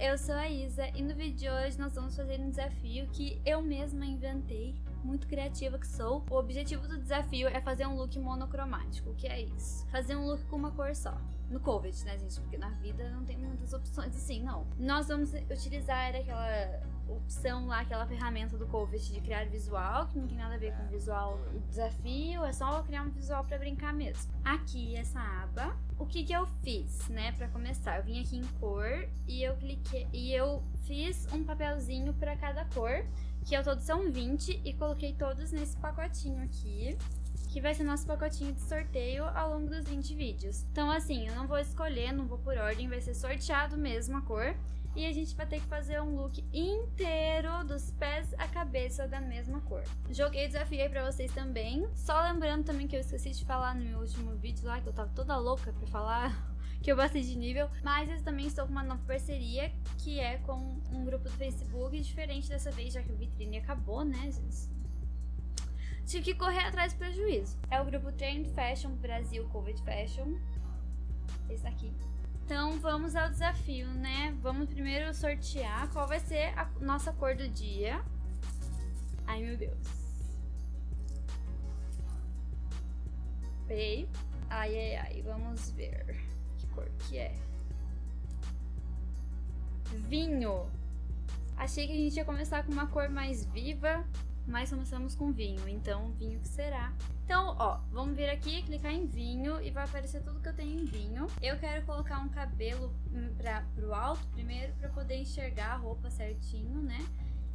eu sou a Isa e no vídeo de hoje nós vamos fazer um desafio que eu mesma inventei, muito criativa que sou. O objetivo do desafio é fazer um look monocromático, o que é isso? Fazer um look com uma cor só. No COVID, né, gente? Porque na vida não tem muitas opções assim, não. Nós vamos utilizar aquela opção lá, aquela ferramenta do COVID de criar visual, que não tem nada a ver com visual e desafio, é só criar um visual para brincar mesmo. Aqui, essa aba, o que que eu fiz, né, para começar? Eu vim aqui em cor e eu cliquei e eu fiz um papelzinho para cada cor, que ao todo são 20 e coloquei todos nesse pacotinho aqui que vai ser nosso pacotinho de sorteio ao longo dos 20 vídeos. Então assim, eu não vou escolher, não vou por ordem, vai ser sorteado mesmo a cor e a gente vai ter que fazer um look inteiro dos pés à cabeça da mesma cor. Joguei desafio aí pra vocês também, só lembrando também que eu esqueci de falar no meu último vídeo lá, que eu tava toda louca pra falar que eu bastei de nível, mas eu também estou com uma nova parceria, que é com um grupo do Facebook, diferente dessa vez, já que o vitrine acabou, né, gente? Tive que correr atrás do prejuízo. É o grupo Trend Fashion Brasil Covid Fashion. Esse aqui. Então vamos ao desafio, né? Vamos primeiro sortear qual vai ser a nossa cor do dia. Ai meu Deus. Pei. Ai ai ai, vamos ver cor que é. Vinho. Achei que a gente ia começar com uma cor mais viva, mas começamos com vinho, então vinho que será. Então, ó, vamos vir aqui, clicar em vinho e vai aparecer tudo que eu tenho em vinho. Eu quero colocar um cabelo pra, pro alto primeiro para poder enxergar a roupa certinho, né?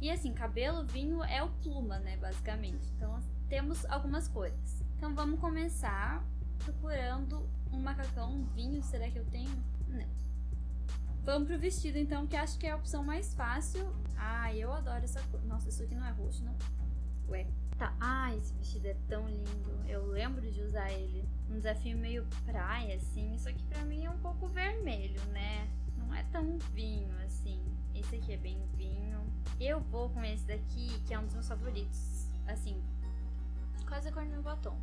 E assim, cabelo, vinho é o pluma, né, basicamente. Então, temos algumas cores. Então, vamos começar procurando um macacão, um vinho, será que eu tenho? Não. Vamos pro vestido, então, que acho que é a opção mais fácil. Ah, eu adoro essa cor. Nossa, isso aqui não é roxo, não. Ué. Tá. Ah, esse vestido é tão lindo. Eu lembro de usar ele. Um desafio meio praia, assim. Isso aqui pra mim é um pouco vermelho, né? Não é tão vinho, assim. Esse aqui é bem vinho. Eu vou com esse daqui, que é um dos meus favoritos. Assim, quase a cor do meu batom.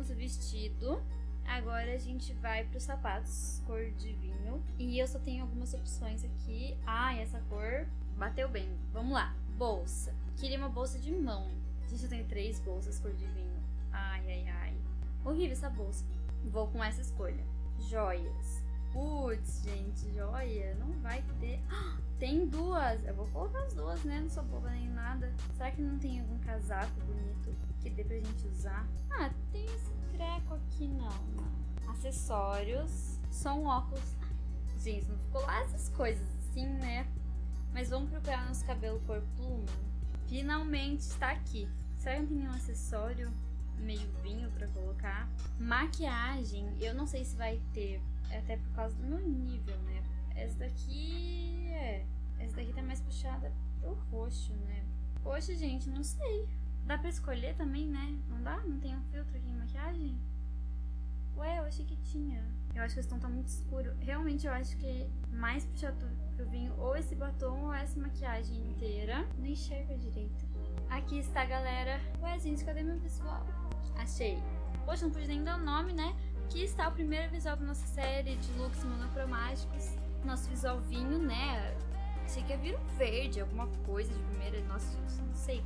Colocamos o vestido. Agora a gente vai para os sapatos, cor de vinho. E eu só tenho algumas opções aqui. Ah, essa cor bateu bem. Vamos lá. Bolsa. Queria uma bolsa de mão. Gente, eu tenho três bolsas cor de vinho. Ai, ai, ai. Horrível essa bolsa. Vou com essa escolha. Joias. Putz, gente, joia. Não vai ter. tem duas. Eu vou colocar as duas, né? Não sou boba nem nada. Será que não tem algum casaco bonito que dê pra gente usar? Ah, tem esse treco aqui, não. não. Acessórios. Só um óculos. Gente, não ficou lá essas coisas assim, né? Mas vamos procurar nosso cabelo cor pluma. Finalmente está aqui. Será que não tem nenhum acessório meio pra colocar? Maquiagem, eu não sei se vai ter, até por causa do meu nível, né? Essa daqui é... Essa daqui tá mais puxada pro roxo, né? Poxa, gente, não sei. Dá pra escolher também, né? Não dá? Não tem um filtro aqui em maquiagem? Ué, eu achei que tinha. Eu acho que esse tom tá muito escuro. Realmente, eu acho que mais puxado pro vinho ou esse batom ou essa maquiagem inteira. Não enxerga direito. Aqui está, galera. Ué, gente, cadê meu visual? Achei. Poxa, não pude nem dar o nome, né? Aqui está o primeiro visual da nossa série de looks monocromáticos. Nosso visual vinho, né? Achei que ia vir um verde, alguma coisa de primeira. Nossa, gente, não sei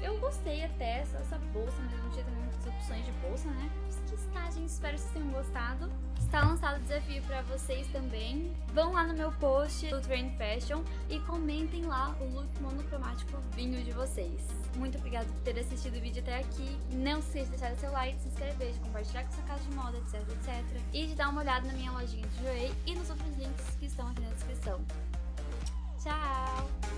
Eu gostei até, essa, essa bolsa, mas não tinha muitas opções de bolsa, né? que está, gente. Espero que vocês tenham gostado. Está lançado o desafio para vocês também. Vão lá no meu post do Trend Fashion e comentem lá o look monocromático vinho de vocês. Muito obrigada por ter assistido o vídeo até aqui. Não se esqueça de deixar seu like, se inscrever, de compartilhar com sua casa de moda, etc, etc. E de dar uma olhada na minha lojinha de Joey e nos outros links que estão aqui na descrição. Tchau!